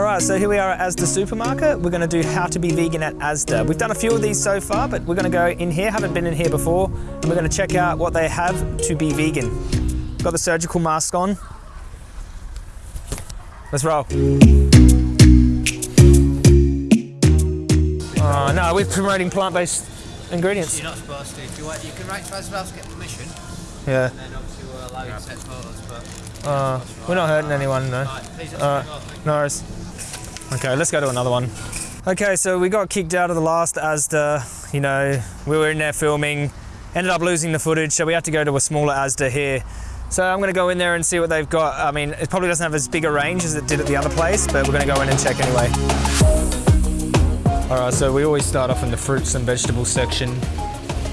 All right, so here we are at Asda Supermarket. We're gonna do how to be vegan at Asda. We've done a few of these so far, but we're gonna go in here, haven't been in here before, and we're gonna check out what they have to be vegan. Got the surgical mask on. Let's roll. Oh, no, we're promoting plant-based ingredients. You're not supposed to. You want, you can write to us to get permission, Yeah, and then obviously we'll allow you to take photos. But uh, we're not hurting anyone, though. right, please just Alright. go. Thank No worries. Okay, let's go to another one. Okay, so we got kicked out of the last Asda. You know, we were in there filming, ended up losing the footage, so we had to go to a smaller Asda here. So I'm gonna go in there and see what they've got. I mean, it probably doesn't have as big a range as it did at the other place, but we're gonna go in and check anyway. All right, so we always start off in the fruits and vegetables section.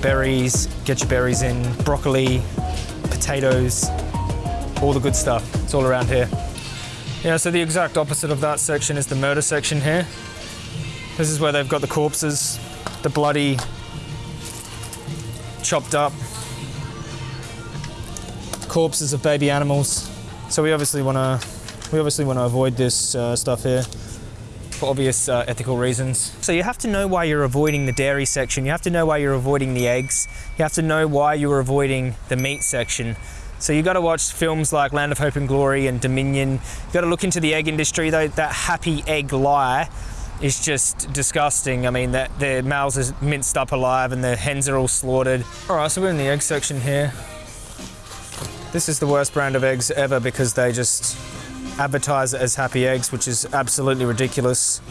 Berries, get your berries in, broccoli, potatoes, all the good stuff. It's all around here. Yeah, so the exact opposite of that section is the murder section here. This is where they've got the corpses, the bloody, chopped up corpses of baby animals. So we obviously want to, we obviously want to avoid this uh, stuff here for obvious uh, ethical reasons. So you have to know why you're avoiding the dairy section. You have to know why you're avoiding the eggs. You have to know why you're avoiding the meat section. So you've got to watch films like Land of Hope and Glory and Dominion. You've got to look into the egg industry. Though that happy egg lie is just disgusting. I mean, that the males are minced up alive and the hens are all slaughtered. All right, so we're in the egg section here. This is the worst brand of eggs ever because they just advertise it as happy eggs, which is absolutely ridiculous.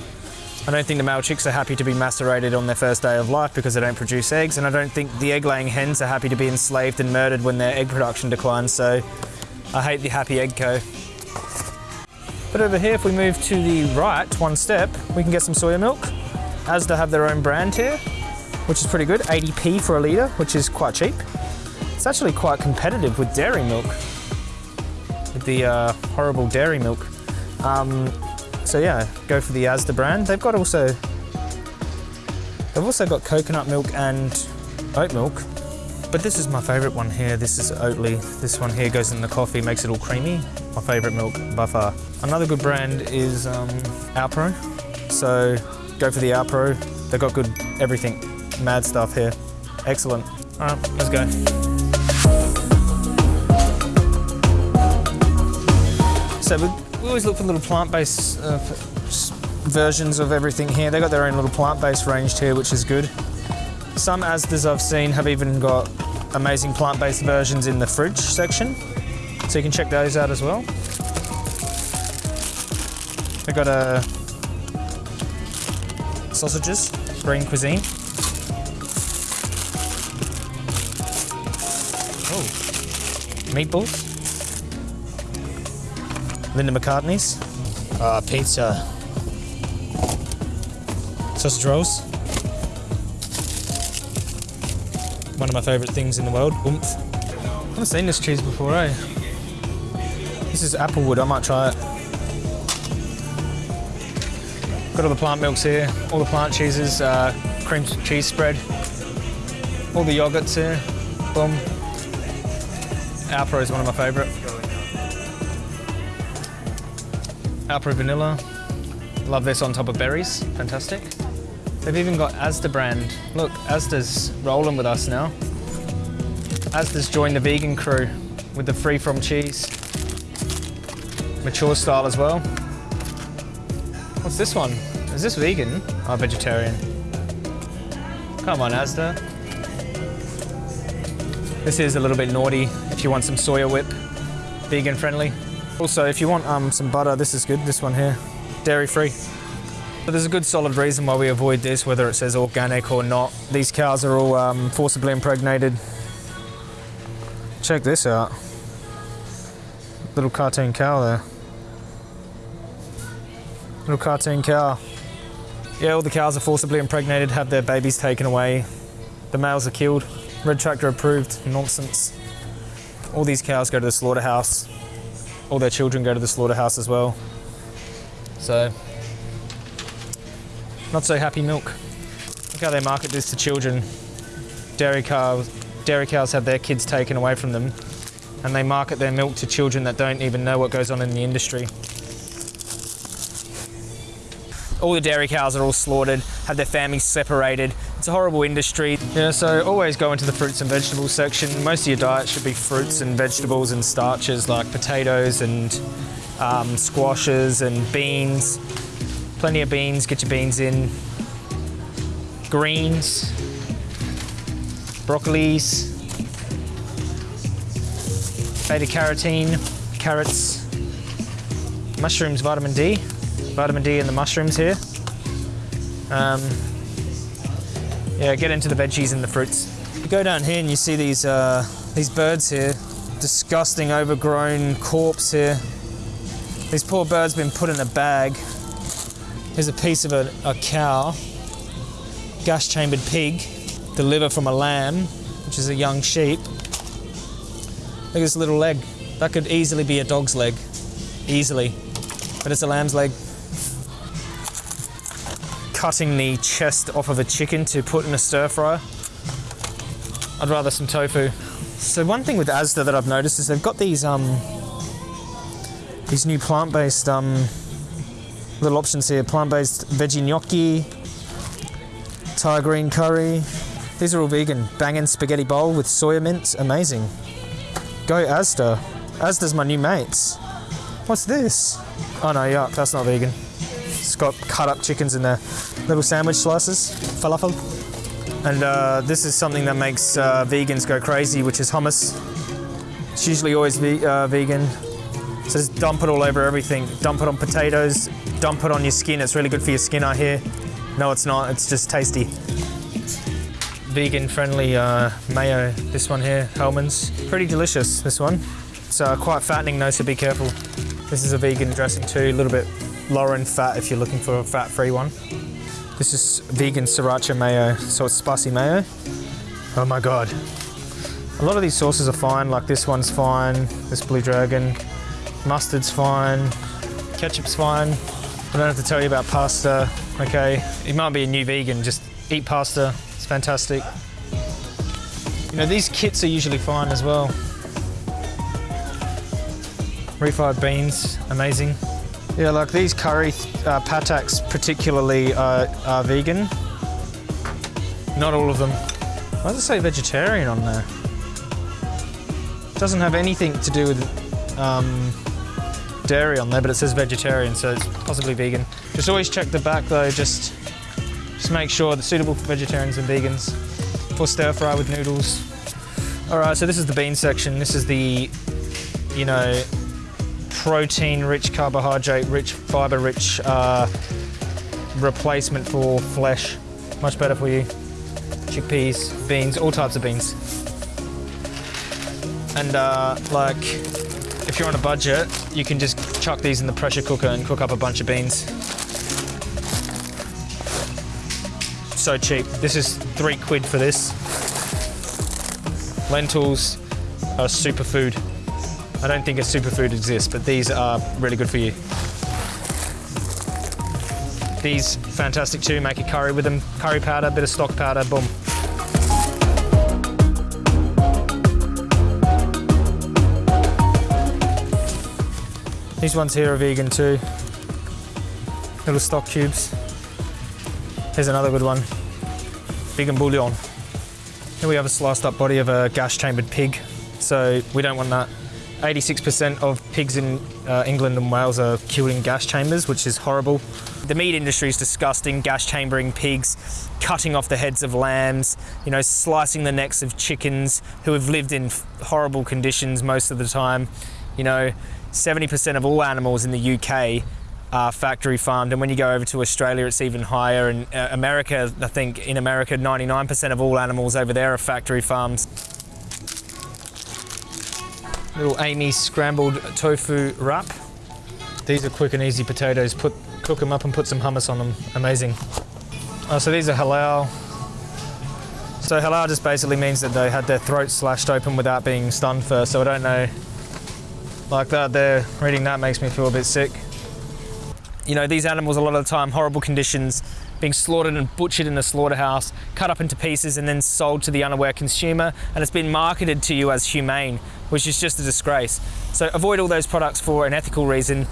I don't think the male chicks are happy to be macerated on their first day of life because they don't produce eggs, and I don't think the egg laying hens are happy to be enslaved and murdered when their egg production declines, so I hate the Happy Egg Co. But over here, if we move to the right one step, we can get some soya milk. Asda have their own brand here, which is pretty good, 80p for a litre, which is quite cheap. It's actually quite competitive with dairy milk, with the uh, horrible dairy milk. Um, so yeah, go for the Asda brand. They've got also, they've also got coconut milk and oat milk. But this is my favourite one here. This is Oatly. This one here goes in the coffee, makes it all creamy. My favourite milk by far. Another good brand is um, Alpro. So go for the Alpro. They've got good everything, mad stuff here. Excellent. All right, let's go. So we, we always look for little plant-based uh, versions of everything here. They've got their own little plant-based range here, which is good. Some Asdas I've seen have even got amazing plant-based versions in the fridge section, so you can check those out as well. They've got uh, sausages, green cuisine. Oh, meatballs. Linda McCartney's. Uh, pizza. Sausage rolls. One of my favourite things in the world. Oumph. I haven't seen this cheese before, eh? This is applewood, I might try it. Got all the plant milks here, all the plant cheeses, uh, cream cheese spread, all the yogurts here. Boom. Alpro is one of my favourite. Alpro Vanilla. Love this on top of berries. Fantastic. They've even got Asda brand. Look, Asda's rolling with us now. Asda's joined the vegan crew with the free from cheese. Mature style as well. What's this one? Is this vegan? Oh, vegetarian. Come on, Asda. This is a little bit naughty if you want some soya whip. Vegan friendly. Also, if you want um, some butter, this is good. This one here, dairy free. But there's a good solid reason why we avoid this, whether it says organic or not. These cows are all um, forcibly impregnated. Check this out. Little cartoon cow there. Little cartoon cow. Yeah, all the cows are forcibly impregnated, have their babies taken away. The males are killed. Red Tractor approved. Nonsense. All these cows go to the slaughterhouse. All their children go to the slaughterhouse as well. So, not so happy milk. Look how they market this to children. Dairy cows, dairy cows have their kids taken away from them, and they market their milk to children that don't even know what goes on in the industry. all the dairy cows are all slaughtered, have their families separated. It's a horrible industry. Yeah, so always go into the fruits and vegetables section. Most of your diet should be fruits and vegetables and starches like potatoes and um, squashes and beans. Plenty of beans, get your beans in. Greens, broccolis, beta carotene, carrots, mushrooms, vitamin D, vitamin D in the mushrooms here. Um, yeah, get into the veggies and the fruits. You go down here and you see these uh, these birds here, disgusting, overgrown corpse here. These poor birds been put in a bag. Here's a piece of a, a cow, gas chambered pig, the liver from a lamb, which is a young sheep. Look at this little leg. That could easily be a dog's leg. Easily. But it's a lamb's leg. Cutting the chest off of a chicken to put in a stir fryer. I'd rather some tofu. So one thing with Asda that I've noticed is they've got these um these new plant-based um little options here. Plant-based veggie gnocchi, Thai green curry. These are all vegan. Bangin' spaghetti bowl with soya mince. Amazing. Go Asda. Asda's my new mates. What's this? Oh no, yuck, that's not vegan. It's got cut up chickens in there. Little sandwich slices, falafel. And uh, this is something that makes uh, vegans go crazy, which is hummus. It's usually always ve- uh, vegan. So just dump it all over everything. Dump it on potatoes, dump it on your skin. It's really good for your skin, I hear. No, it's not, it's just tasty. Vegan friendly uh, mayo, this one here, Hellmann's. Pretty delicious, this one. It's uh, quite fattening though, so be careful. This is a vegan dressing too, a little bit lower in fat if you're looking for a fat-free one. This is vegan sriracha mayo, so it's spicy mayo. Oh my god. A lot of these sauces are fine, like this one's fine, this Blue Dragon. Mustard's fine, ketchup's fine. I don't have to tell you about pasta, okay? You might be a new vegan, just eat pasta, it's fantastic. You know, these kits are usually fine as well. Refried beans, amazing. Yeah, like these curry uh, Patak's particularly are, are vegan. Not all of them. Why does it say vegetarian on there? doesn't have anything to do with um, dairy on there, but it says vegetarian, so it's possibly vegan. Just always check the back though, just, just make sure it's suitable for vegetarians and vegans. For stir fry with noodles. All right, so this is the bean section. This is the, you know, protein-rich, carbohydrate-rich, fiber-rich uh, replacement for flesh. Much better for you. Chickpeas, beans, all types of beans. And uh, like, if you're on a budget, you can just chuck these in the pressure cooker and cook up a bunch of beans. So cheap. This is three quid for this. Lentils are superfood. I don't think a superfood exists, but these are really good for you. These fantastic too. Make a curry with them. Curry powder, bit of stock powder, boom. These ones here are vegan too. Little stock cubes. Here's another good one. Vegan bouillon. Here we have a sliced up body of a gas chambered pig. So we don't want that. 86% of pigs in uh, England and Wales are killed in gas chambers, which is horrible. The meat industry is disgusting, gas chambering pigs, cutting off the heads of lambs, you know, slicing the necks of chickens who have lived in horrible conditions most of the time. You know, 70% of all animals in the UK are factory farmed, and when you go over to Australia, it's even higher. And uh, America, I think in America, 99% of all animals over there are factory farms. Little Amy scrambled tofu wrap. These are quick and easy potatoes. Put cook them up and put some hummus on them. Amazing. Oh, so these are halal. So halal just basically means that they had their throat slashed open without being stunned first. So I don't know. Like that there, reading that makes me feel a bit sick. You know, these animals a lot of the time, horrible conditions, being slaughtered and butchered in a slaughterhouse, cut up into pieces and then sold to the unaware consumer, and it's been marketed to you as humane, which is just a disgrace. So avoid all those products for an ethical reason.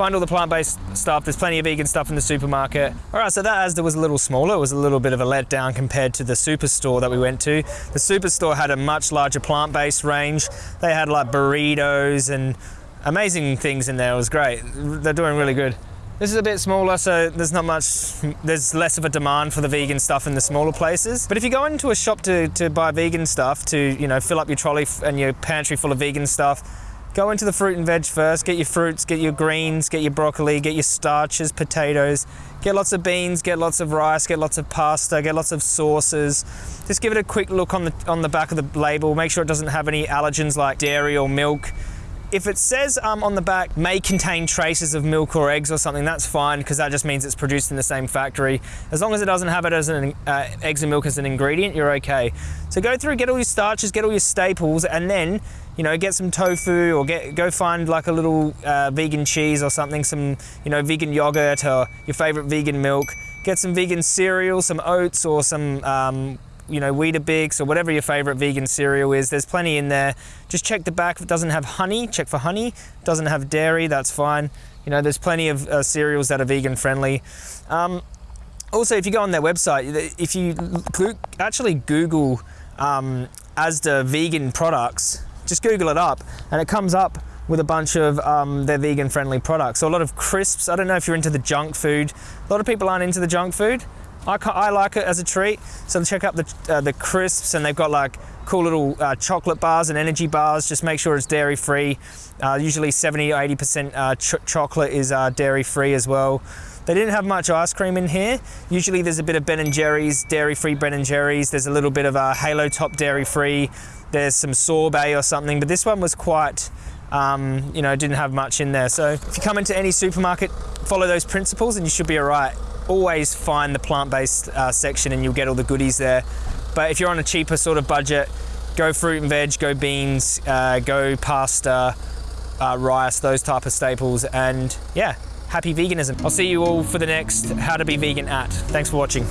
find all the plant-based stuff. There's plenty of vegan stuff in the supermarket. All right, so that Asda was a little smaller. It was a little bit of a letdown compared to the superstore that we went to. The superstore had a much larger plant-based range. They had like burritos and amazing things in there. It was great. They're doing really good. This is a bit smaller, so there's not much, there's less of a demand for the vegan stuff in the smaller places. But if you go into a shop to, to buy vegan stuff, to, you know, fill up your trolley and your pantry full of vegan stuff, go into the fruit and veg first, get your fruits, get your greens, get your broccoli, get your starches, potatoes, get lots of beans, get lots of rice, get lots of pasta, get lots of sauces. Just give it a quick look on the, on the back of the label, make sure it doesn't have any allergens like dairy or milk. If it says um, on the back may contain traces of milk or eggs or something, that's fine because that just means it's produced in the same factory. As long as it doesn't have it as an uh, eggs and milk as an ingredient, you're okay. So go through, get all your starches, get all your staples, and then you know get some tofu or get go find like a little uh, vegan cheese or something, some you know vegan yogurt or your favorite vegan milk. Get some vegan cereal, some oats or some um, you know, Weetabix or whatever your favorite vegan cereal is. There's plenty in there. Just check the back. If it doesn't have honey, check for honey. Doesn't have dairy, that's fine. You know, there's plenty of uh, cereals that are vegan friendly. Um, also, if you go on their website, if you actually Google um, Asda vegan products, just Google it up and it comes up with a bunch of um, their vegan friendly products. So a lot of crisps. I don't know if you're into the junk food. A lot of people aren't into the junk food. I, I like it as a treat. So check out the, uh, the crisps and they've got like cool little uh, chocolate bars and energy bars. Just make sure it's dairy free. Uh, usually 70 or 80% uh, ch chocolate is uh, dairy free as well. They didn't have much ice cream in here. Usually there's a bit of Ben and Jerry's, dairy free Ben and Jerry's. There's a little bit of a Halo Top dairy free. There's some sorbet or something, but this one was quite, um, you know, didn't have much in there. So if you come into any supermarket, follow those principles and you should be all right always find the plant-based uh, section and you'll get all the goodies there. But if you're on a cheaper sort of budget, go fruit and veg, go beans, uh, go pasta, uh, rice, those type of staples. And yeah, happy veganism. I'll see you all for the next How to Be Vegan at. Thanks for watching.